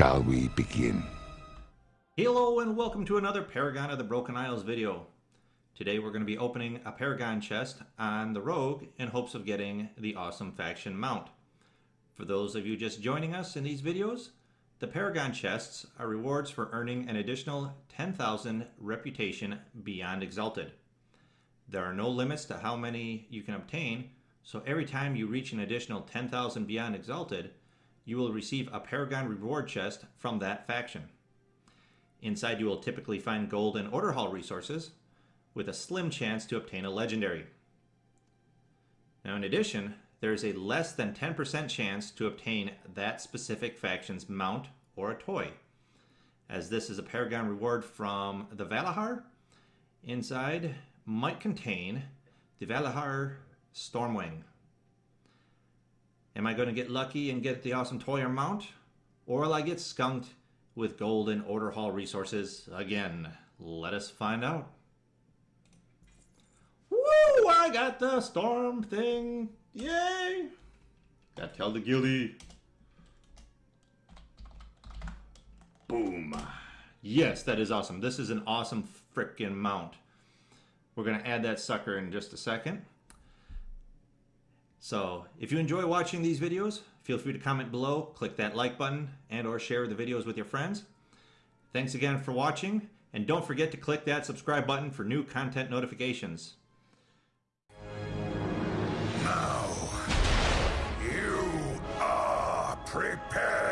Shall we begin? Hello and welcome to another Paragon of the Broken Isles video. Today we're going to be opening a Paragon chest on the Rogue in hopes of getting the awesome faction mount. For those of you just joining us in these videos, the Paragon chests are rewards for earning an additional 10,000 reputation beyond Exalted. There are no limits to how many you can obtain, so every time you reach an additional 10,000 beyond Exalted, you will receive a Paragon reward chest from that faction. Inside you will typically find gold and order hall resources, with a slim chance to obtain a legendary. Now in addition, there is a less than 10% chance to obtain that specific faction's mount or a toy. As this is a Paragon reward from the Valarjar, inside might contain the Valarjar Stormwing. Am I going to get lucky and get the awesome toy or mount? Or will I get skunked with gold and order hall resources again? Let us find out. Woo! I got the storm thing. Yay! Gotta tell the guildie. Boom. Yes, that is awesome. This is an awesome freaking mount. We're going to add that sucker in just a second. So if you enjoy watching these videos, feel free to comment below, click that like button, and or share the videos with your friends. Thanks again for watching, and don't forget to click that subscribe button for new content notifications. Now, you are prepared.